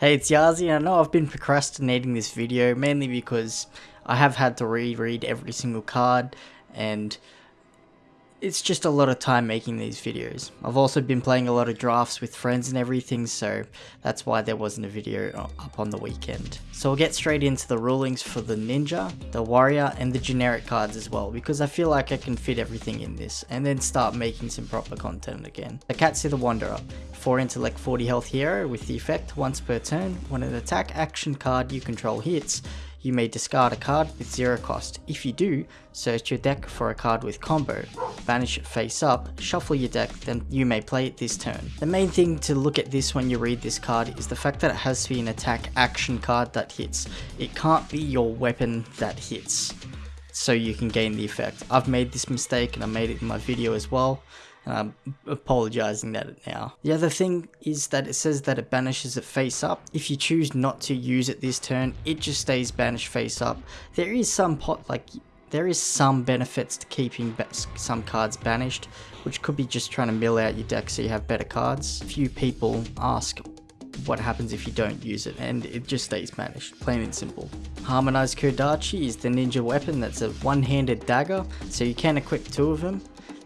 Hey, it's Yazi, and I know I've been procrastinating this video mainly because I have had to reread every single card, and it's just a lot of time making these videos. I've also been playing a lot of drafts with friends and everything, so that's why there wasn't a video up on the weekend. So we'll get straight into the rulings for the ninja, the warrior, and the generic cards as well, because I feel like I can fit everything in this, and then start making some proper content again. The Katsu the Wanderer, 4 intellect 40 health hero with the effect once per turn, when an attack action card you control hits, you may discard a card with zero cost. If you do, search your deck for a card with combo, banish it face up, shuffle your deck, then you may play it this turn. The main thing to look at this when you read this card is the fact that it has to be an attack action card that hits. It can't be your weapon that hits so you can gain the effect. I've made this mistake and I made it in my video as well. And I'm apologizing that now. The other thing is that it says that it banishes it face up. If you choose not to use it this turn, it just stays banished face up. There is some pot like there is some benefits to keeping some cards banished, which could be just trying to mill out your deck so you have better cards. Few people ask what happens if you don't use it, and it just stays banished, plain and simple. Harmonized Kodachi is the ninja weapon that's a one-handed dagger, so you can equip two of them.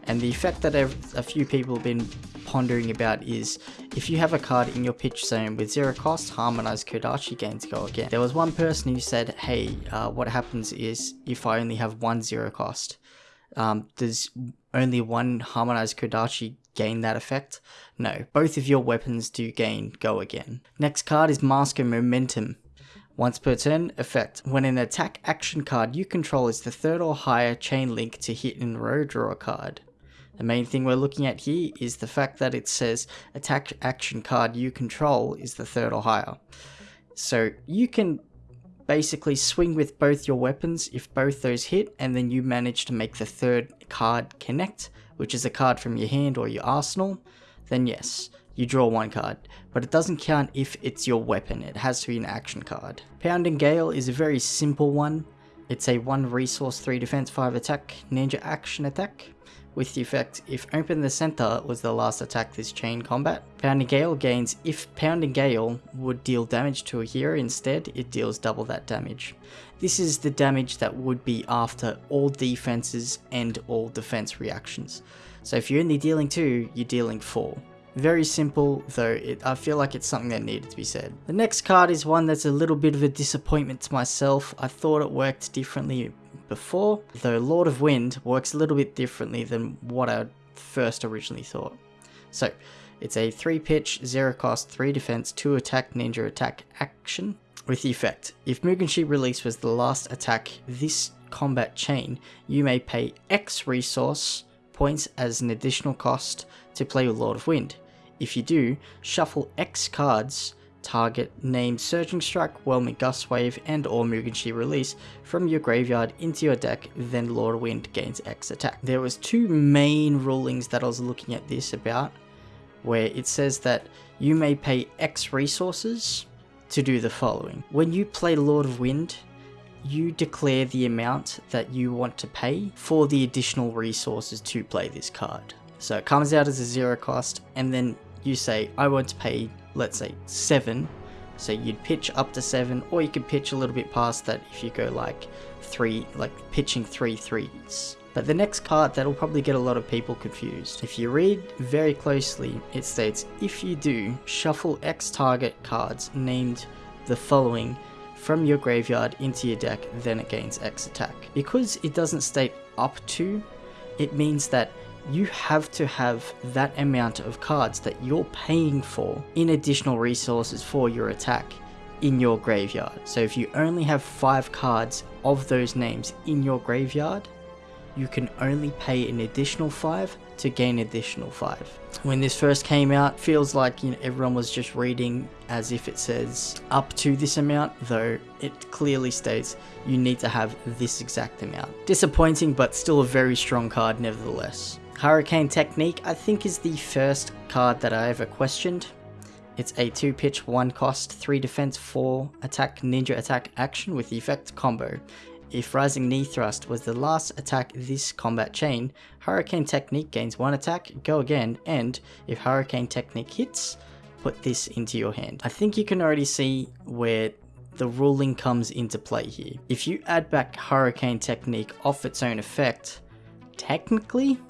And the effect that a few people have been pondering about is if you have a card in your pitch zone with zero cost, harmonized Kodachi gains go again. There was one person who said, hey, uh, what happens is if I only have one zero cost, um, does only one harmonized Kodachi gain that effect? No, both of your weapons do gain go again. Next card is Mask of Momentum. Once per turn, effect. When an attack action card you control is the third or higher chain link to hit in row, draw a card. The main thing we're looking at here is the fact that it says attack action card you control is the third or higher. So you can basically swing with both your weapons if both those hit and then you manage to make the third card connect, which is a card from your hand or your arsenal, then yes, you draw one card, but it doesn't count if it's your weapon, it has to be an action card. Pounding Gale is a very simple one. It's a 1 resource, 3 defense, 5 attack, ninja action attack with the effect if Open the Center was the last attack this chain combat. Pounding Gale gains if Pounding Gale would deal damage to a hero instead it deals double that damage. This is the damage that would be after all defenses and all defense reactions. So if you're only dealing 2, you're dealing 4. Very simple, though it, I feel like it's something that needed to be said. The next card is one that's a little bit of a disappointment to myself. I thought it worked differently before, though Lord of Wind works a little bit differently than what I first originally thought. So, it's a 3 pitch, 0 cost, 3 defense, 2 attack ninja attack action with the effect. If Mugenshi release was the last attack this combat chain, you may pay X resource points as an additional cost to play with Lord of Wind. If you do, shuffle X cards target named Surging Strike, Whelming Gustwave, and or Mugenshi release from your graveyard into your deck, then Lord Wind gains X attack. There was two main rulings that I was looking at this about, where it says that you may pay X resources to do the following. When you play Lord of Wind, you declare the amount that you want to pay for the additional resources to play this card. So it comes out as a zero cost, and then you say, I want to pay let's say, 7. So you'd pitch up to 7, or you could pitch a little bit past that if you go like 3, like pitching three threes. But the next card that'll probably get a lot of people confused. If you read very closely, it states, if you do, shuffle X target cards named the following from your graveyard into your deck, then it gains X attack. Because it doesn't state up to, it means that you have to have that amount of cards that you're paying for in additional resources for your attack in your graveyard. So if you only have 5 cards of those names in your graveyard, you can only pay an additional 5 to gain additional 5. When this first came out, feels like you know, everyone was just reading as if it says up to this amount, though it clearly states you need to have this exact amount. Disappointing, but still a very strong card nevertheless. Hurricane Technique I think is the first card that I ever questioned. It's a 2 pitch, 1 cost, 3 defense, 4 attack ninja attack action with effect combo. If Rising Knee Thrust was the last attack this combat chain, Hurricane Technique gains 1 attack, go again, and if Hurricane Technique hits, put this into your hand. I think you can already see where the ruling comes into play here. If you add back Hurricane Technique off its own effect, technically,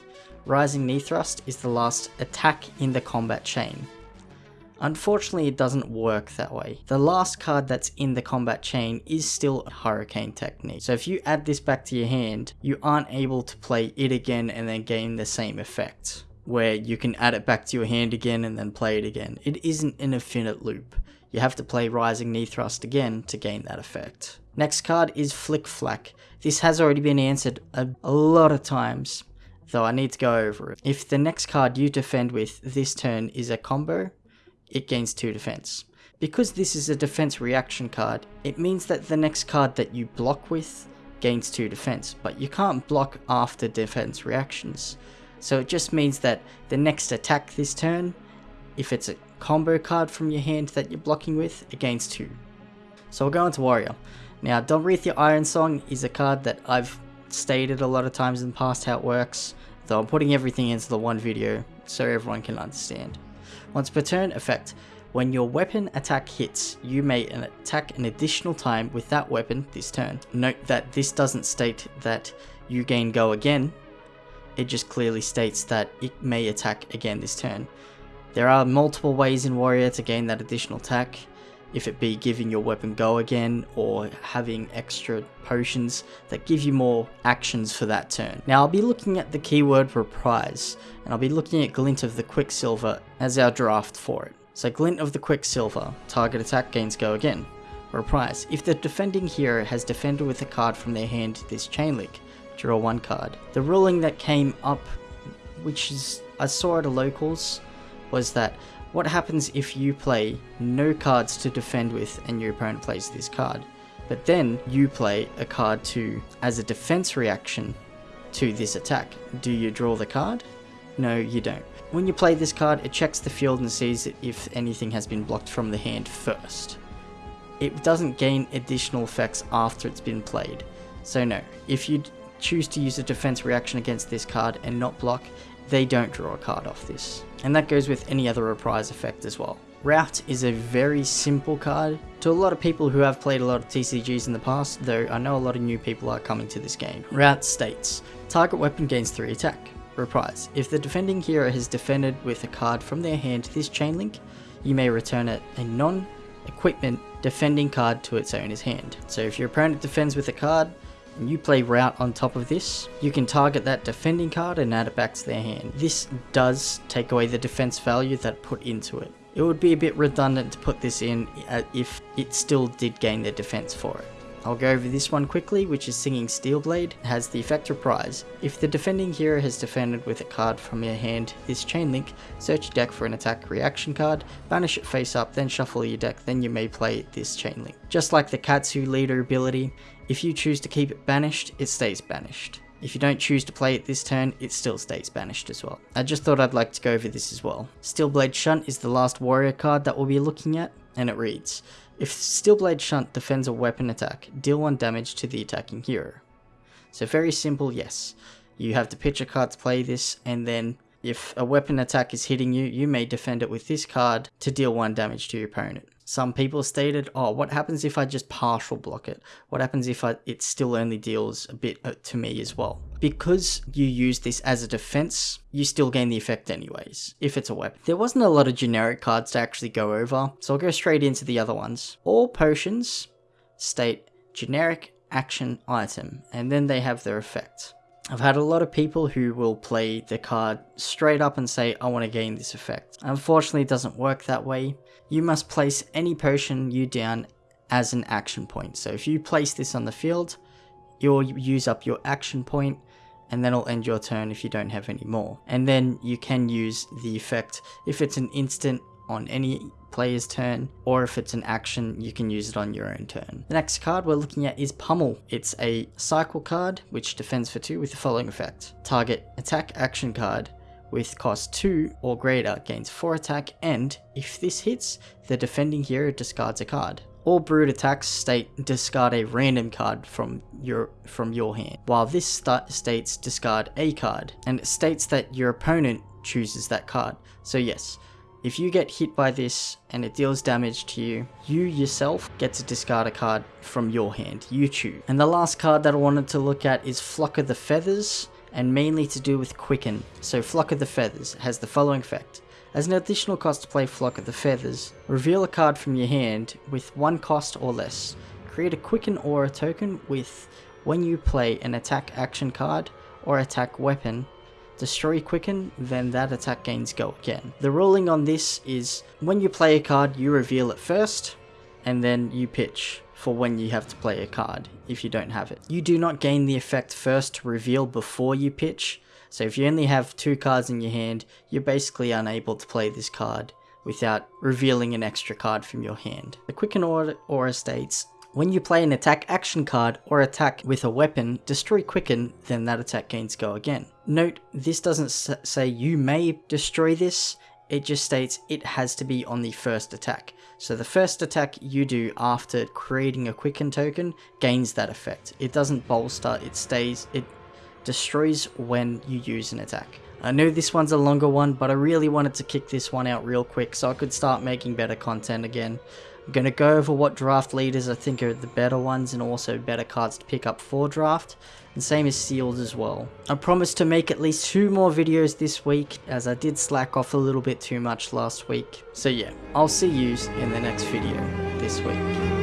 Rising Knee Thrust is the last attack in the combat chain. Unfortunately, it doesn't work that way. The last card that's in the combat chain is still Hurricane Technique. So if you add this back to your hand, you aren't able to play it again and then gain the same effect. Where you can add it back to your hand again and then play it again. It isn't an infinite loop. You have to play Rising Knee Thrust again to gain that effect. Next card is Flic Flak. This has already been answered a, a lot of times, though I need to go over it. If the next card you defend with this turn is a combo, it gains 2 defense. Because this is a defense reaction card, it means that the next card that you block with gains 2 defense, but you can't block after defense reactions. So it just means that the next attack this turn, if it's a combo card from your hand that you're blocking with, it gains 2. So we'll go into Warrior. Now, Dorinthea Ironsong is a card that I've stated a lot of times in the past how it works, though I'm putting everything into the one video so everyone can understand. Once per turn effect, when your weapon attack hits, you may attack an additional time with that weapon this turn. Note that this doesn't state that you gain go again, it just clearly states that it may attack again this turn. There are multiple ways in Warrior to gain that additional attack, if it be giving your weapon go again or having extra potions that give you more actions for that turn. Now I'll be looking at the keyword reprise and I'll be looking at Glint of the Quicksilver as our draft for it. So Glint of the Quicksilver, target attack gains go again. Reprise, if the defending hero has defended with a card from their hand this chain link, draw one card. The ruling that came up, which is I saw at a locals, was that what happens if you play no cards to defend with and your opponent plays this card? But then you play a card to as a defense reaction to this attack. Do you draw the card? No, you don't. When you play this card, it checks the field and sees if anything has been blocked from the hand first. It doesn't gain additional effects after it's been played. So no, if you choose to use a defense reaction against this card and not block, they don't draw a card off this. And that goes with any other reprise effect as well. Rout is a very simple card to a lot of people who have played a lot of TCGs in the past, though I know a lot of new people are coming to this game. Rout states, target weapon gains 3 attack. Reprise, if the defending hero has defended with a card from their hand this chain link, you may return it a non-equipment defending card to its owner's hand. So if your opponent defends with a card, you play Rout on top of this, you can target that defending card and add it back to their hand. This does take away the defense value that put into it. It would be a bit redundant to put this in uh, if it still did gain the defense for it. I'll go over this one quickly, which is Singing Steelblade. It has the effect reprise. If the defending hero has defended with a card from your hand this chain link, search your deck for an attack reaction card, banish it face up, then shuffle your deck, then you may play this chain link. Just like the Katsu leader ability, if you choose to keep it banished, it stays banished. If you don't choose to play it this turn, it still stays banished as well. I just thought I'd like to go over this as well. Steelblade Shunt is the last warrior card that we'll be looking at, and it reads, if Steelblade Shunt defends a weapon attack, deal 1 damage to the attacking hero. So very simple, yes. You have to pitch a card to play this, and then if a weapon attack is hitting you, you may defend it with this card to deal 1 damage to your opponent. Some people stated, oh, what happens if I just partial block it? What happens if I, it still only deals a bit uh, to me as well? Because you use this as a defense, you still gain the effect anyways, if it's a weapon. There wasn't a lot of generic cards to actually go over, so I'll go straight into the other ones. All potions state generic action item, and then they have their effect. I've had a lot of people who will play the card straight up and say, I want to gain this effect. Unfortunately, it doesn't work that way. You must place any potion you down as an action point. So if you place this on the field, you'll use up your action point and then it'll end your turn if you don't have any more. And then you can use the effect if it's an instant on any player's turn, or if it's an action, you can use it on your own turn. The next card we're looking at is Pummel. It's a cycle card, which defends for 2 with the following effect. Target attack action card with cost 2 or greater gains 4 attack and, if this hits, the defending hero discards a card. All Brute attacks state discard a random card from your from your hand, while this states discard a card, and it states that your opponent chooses that card. So yes, If you get hit by this and it deals damage to you, you yourself get to discard a card from your hand. You choose. And the last card that I wanted to look at is Flock of the Feathers and mainly to do with Quicken. So Flock of the Feathers has the following effect. As an additional cost to play Flock of the Feathers, reveal a card from your hand with one cost or less. Create a Quicken Aura token with when you play an attack action card or attack weapon, destroy Quicken, then that attack gains go again. The ruling on this is when you play a card, you reveal it first, and then you pitch for when you have to play a card if you don't have it. You do not gain the effect first to reveal before you pitch, so if you only have two cards in your hand, you're basically unable to play this card without revealing an extra card from your hand. The Quicken Aura, states, when you play an attack action card or attack with a weapon, destroy Quicken, then that attack gains go again. Note, this doesn't say you may destroy this, it just states it has to be on the first attack. So the first attack you do after creating a quicken token gains that effect. It doesn't bolster, it stays, it destroys when you use an attack. I know this one's a longer one, but I really wanted to kick this one out real quick so I could start making better content again. I'm going to go over what draft leaders I think are the better ones and also better cards to pick up for draft. And same as sealed as well. I promise to make at least two more videos this week as I did slack off a little bit too much last week. So yeah, I'll see you in the next video this week.